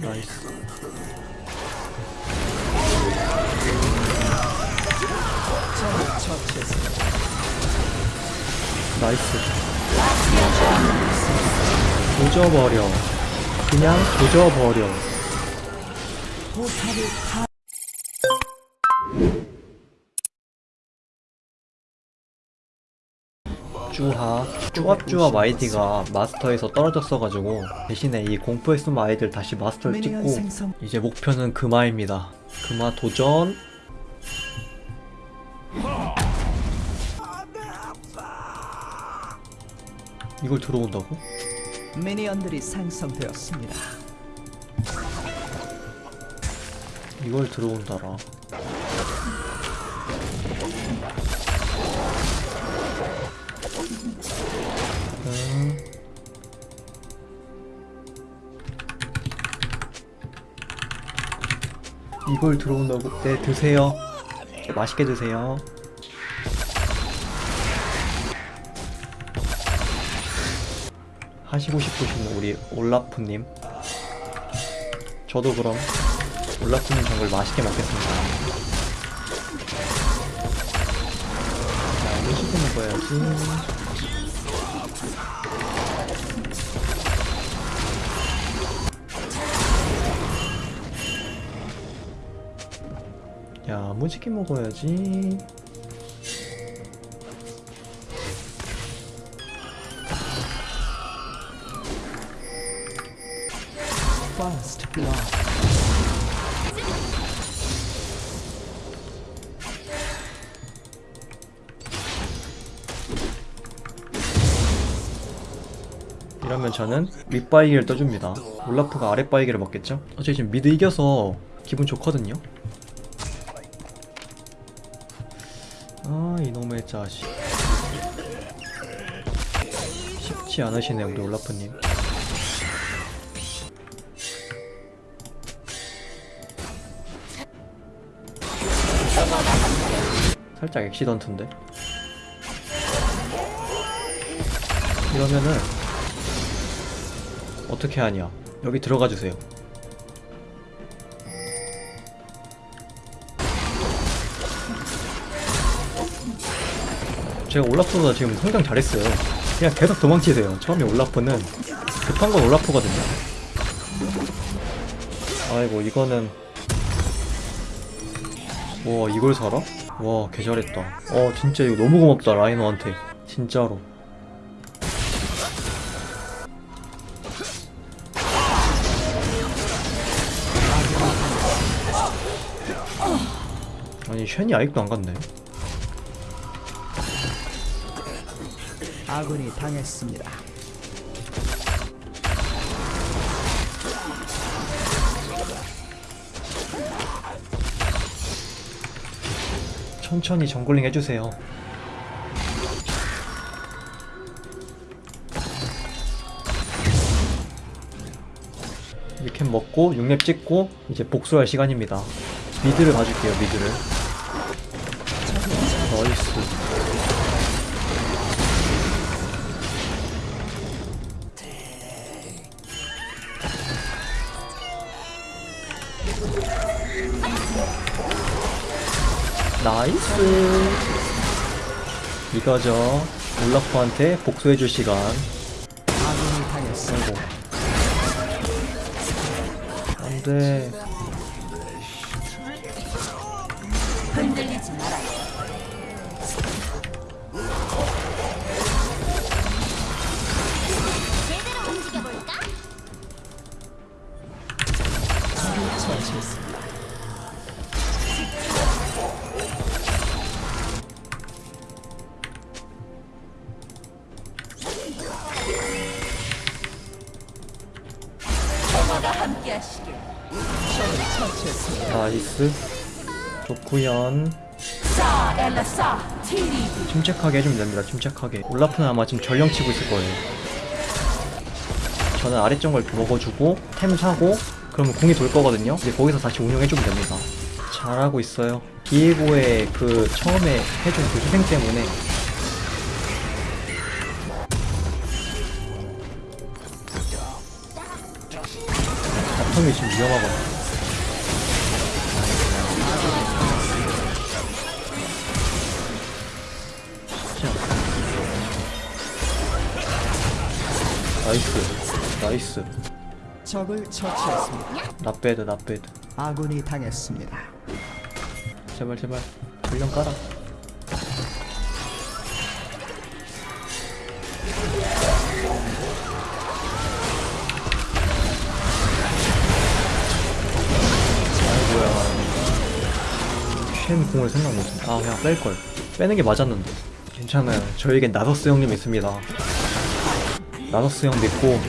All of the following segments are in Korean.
나이스. 나이스 조져버려. 그냥 조져버려 쭈하 쭈합쭈합 아이디가 마스터에서 떨어졌어가지고 대신에 이 공포의 숨 아이들 다시 마스터를 찍고 이제 목표는 금화입니다 금화 도전 이걸 들어온다고? 미니언들이 생성되었습니다. 이걸 들어온다라 이걸 들어온다고? 네 드세요. 네, 맛있게 드세요. 하시고 싶으신 우리 올라프님. 저도 그럼 올라프님 정글 맛있게 먹겠습니다. 자 맛있게 먹어야지 야 무지개 먹어야지 First blood. 이러면 저는 윗바이기를 떠줍니다 올라프가 아랫바이기를 먹겠죠? 어차피 지금 미드 이겨서 기분 좋거든요 이놈의 자식. 쉽지 않으시네 우리 올라프님. 살짝 엑시던트인데? 이러면은 어떻게 하냐? 여기 들어가 주세요 제가 올라프보다 지금 성장 잘했어요. 그냥 계속 도망치세요. 처음에 올라프는 급한 건 올라프거든요. 아이고 이거는. 와 이걸 살아? 와 개잘했다. 어 진짜 이거 너무 고맙다 라이너한테. 진짜로. 아니 쉔이 아직도 안 갔네 아군이 당했습니다. 천천히 jungling 해주세요. 이렇게 먹고 6렙 찍고 이제 복수할 시간입니다. mid를 봐줄게요 mid를. Nice 나이스. 이거죠. 올라프한테 복수해줄 시간. 아이고 안돼 Nice. 좋구연. 침착하게 해주면 됩니다. 침착하게. 올라프는 아마 지금 전령 치고 있을 거예요. 저는 아래쪽 걸 먹어주고 템 사고 그러면 궁이 돌 거거든요. 이제 거기서 다시 운영해주면 됩니다. 잘하고 있어요. 비에고의 그 처음에 해준 그 희생 때문에. 다 바텀이 지금 위험하거든. 나이스. 나이스. 적을 처치했습니다. 나빼드 나빼드 아군이 당했습니다. 제발 제발. 불량 깔아. 쉔 공을 생각 못했네 아 그냥 뺄걸. 빼는 게 맞았는데. 괜찮아요. 저에겐 나서스 형님 있습니다 나서스 형 믿고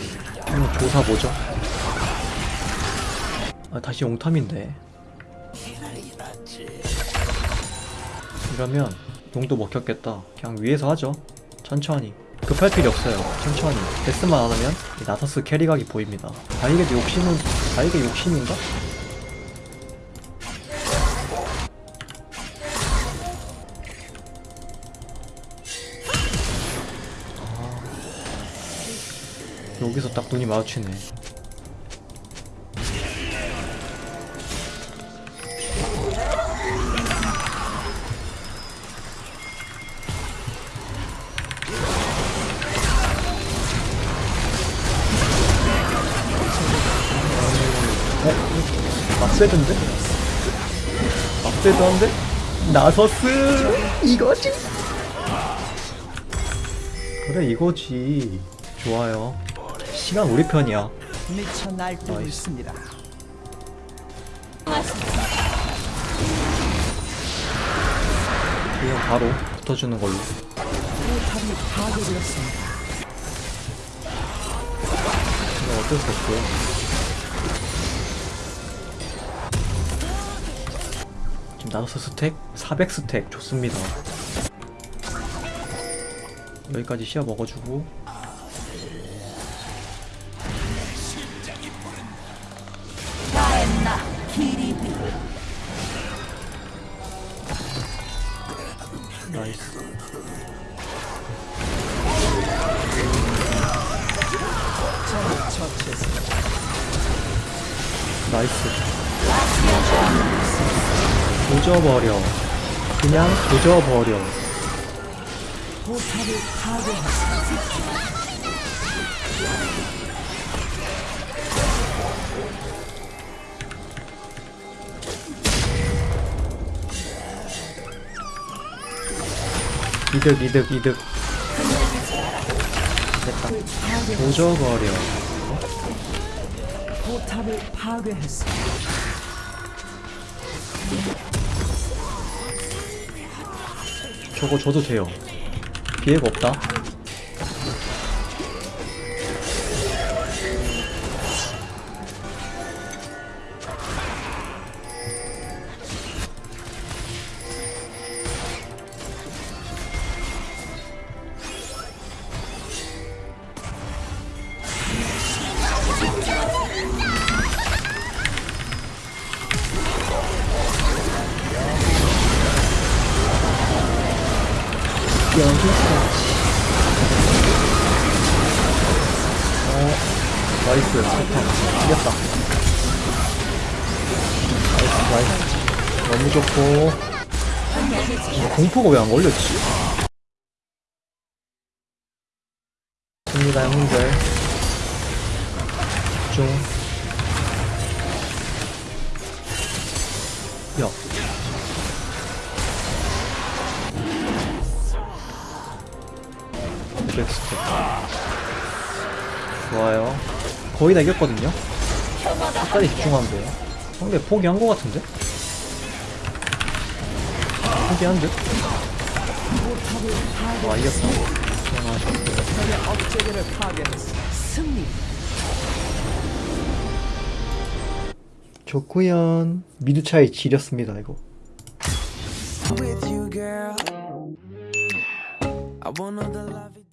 한번 조사 보죠 아 다시 옹탐인데 이러면 용도 먹혔겠다. 그냥 위에서 하죠. 천천히. 급할 필요 없어요. 천천히. 데스만 안 하면 이 나서스 캐리각이 보입니다. 바이게도 욕심은 바이게 욕심인가? 여기서 딱 눈이 마주치네. 어? 막세드인데? 막세드 한데? 나서스 이거지? 그래 이거지 좋아요 시간 우리 편이야 미쳐 날뛰고. 있습니다. 그냥 바로 붙어주는 걸로 포탑이 파괴되었습니다. 이거 어쩔 수 없고요 지금 나서스 스택? 400 스택 좋습니다 여기까지 씌어 먹어주고 나이스. 조져버려. 그냥 조져버려. 이득 이득 이득. 됐다. 조져버려 포탑을 파괴했습니다. 저거 줘도 돼요 피해가 없다 어 나이스 이겼다 나이스 나이스 너무 좋고 어, 공포가 왜 안 걸렸지? 됩니다 형님들 집중 야 백스텝 좋아요 거의 다 이겼거든요 끝까지 집중하면 돼요 상대 포기한 거 같은데? 포기한 듯? 와. 승리. 좋구연 미드 차이 지렸습니다 이거. I wanna the love.